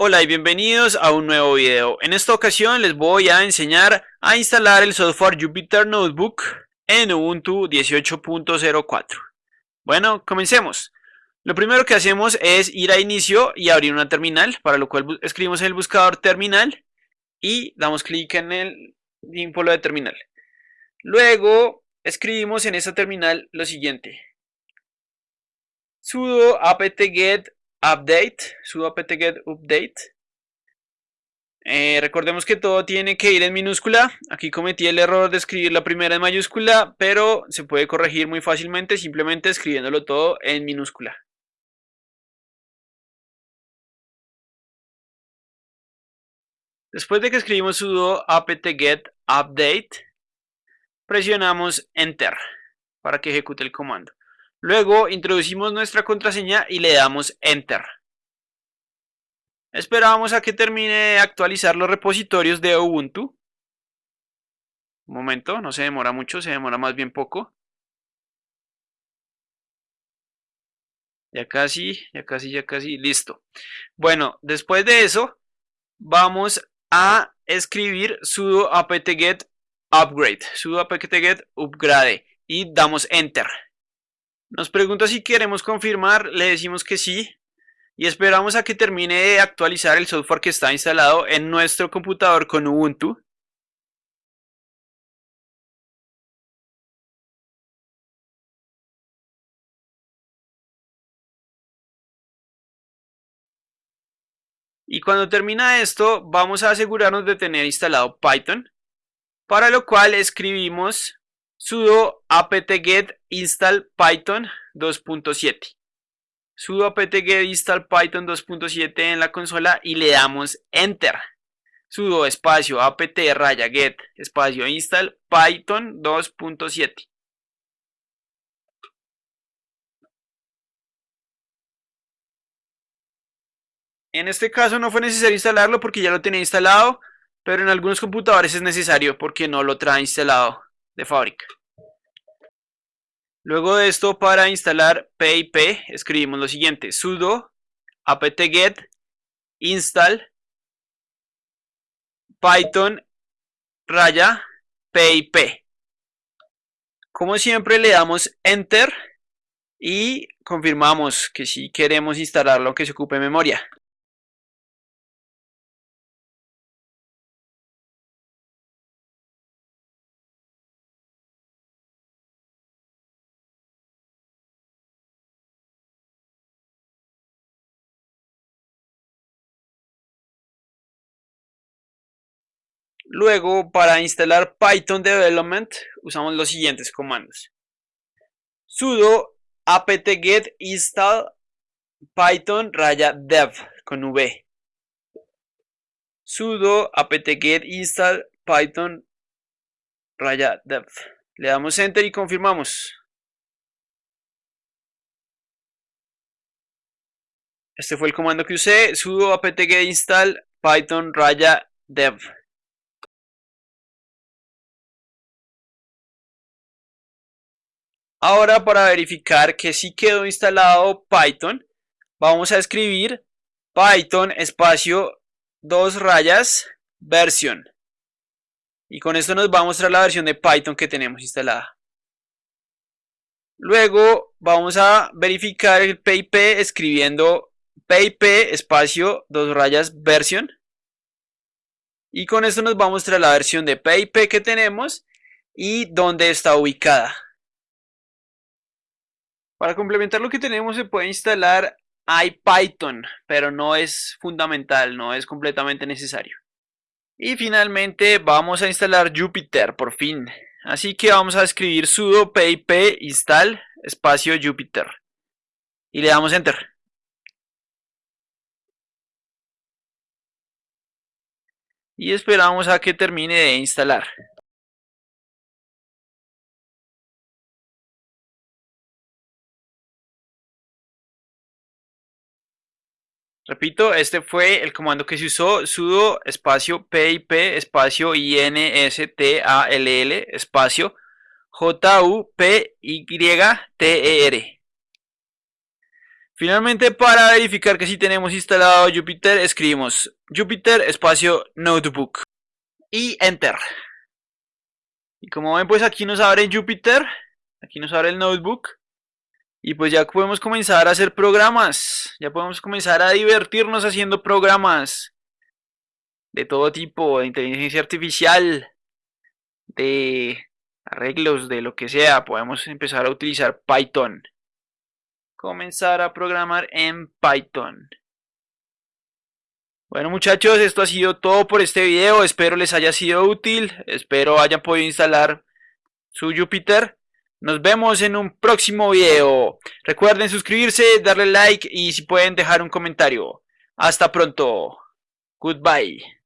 Hola y bienvenidos a un nuevo video. En esta ocasión les voy a enseñar a instalar el software Jupyter Notebook en Ubuntu 18.04. Bueno, comencemos. Lo primero que hacemos es ir a inicio y abrir una terminal, para lo cual escribimos en el buscador terminal y damos clic en el símbolo de terminal. Luego escribimos en esta terminal lo siguiente. sudo apt-get update, sudo apt-get update. Eh, recordemos que todo tiene que ir en minúscula. Aquí cometí el error de escribir la primera en mayúscula, pero se puede corregir muy fácilmente simplemente escribiéndolo todo en minúscula. Después de que escribimos sudo apt-get update, presionamos enter para que ejecute el comando. Luego introducimos nuestra contraseña y le damos Enter. Esperamos a que termine de actualizar los repositorios de Ubuntu. Un momento, no se demora mucho, se demora más bien poco. Ya casi, ya casi, ya casi, listo. Bueno, después de eso, vamos a escribir sudo apt-get upgrade, sudo apt-get upgrade y damos enter. Nos pregunta si queremos confirmar, le decimos que sí y esperamos a que termine de actualizar el software que está instalado en nuestro computador con Ubuntu. Y cuando termina esto, vamos a asegurarnos de tener instalado Python, para lo cual escribimos sudo apt-get install python 2.7 sudo apt-get install python 2.7 en la consola y le damos enter. Sudo espacio apt raya get espacio install python 2.7 en este caso no fue necesario instalarlo porque ya lo tenía instalado pero en algunos computadores es necesario porque no lo trae instalado de fábrica. Luego de esto, para instalar PIP, escribimos lo siguiente, sudo apt-get install python raya pip. Como siempre le damos enter y confirmamos que si queremos instalarlo que se ocupe memoria. Luego, para instalar Python Development, usamos los siguientes comandos. sudo apt-get install python raya dev con v. sudo apt-get install python raya dev. Le damos enter y confirmamos. Este fue el comando que usé, sudo apt-get install python raya dev. Ahora para verificar que sí quedó instalado Python, vamos a escribir Python espacio dos rayas versión. Y con esto nos va a mostrar la versión de Python que tenemos instalada. Luego vamos a verificar el PIP escribiendo PIP espacio dos rayas versión. Y con esto nos va a mostrar la versión de PIP que tenemos y dónde está ubicada. Para complementar lo que tenemos se puede instalar IPython, pero no es fundamental, no es completamente necesario. Y finalmente vamos a instalar Jupyter por fin. Así que vamos a escribir sudo pip install espacio Jupyter. Y le damos enter. Y esperamos a que termine de instalar. Repito, este fue el comando que se usó, sudo espacio pip espacio install espacio jupyter. Finalmente, para verificar que si tenemos instalado Jupyter, escribimos Jupyter espacio Notebook y Enter. Y como ven, pues aquí nos abre Jupyter, aquí nos abre el Notebook. Y pues ya podemos comenzar a hacer programas, ya podemos comenzar a divertirnos haciendo programas de todo tipo, de inteligencia artificial, de arreglos, de lo que sea. Podemos empezar a utilizar Python. Comenzar a programar en Python. Bueno muchachos, esto ha sido todo por este video. Espero les haya sido útil. Espero hayan podido instalar su Jupyter. Nos vemos en un próximo video. Recuerden suscribirse, darle like y si pueden dejar un comentario. Hasta pronto. Goodbye.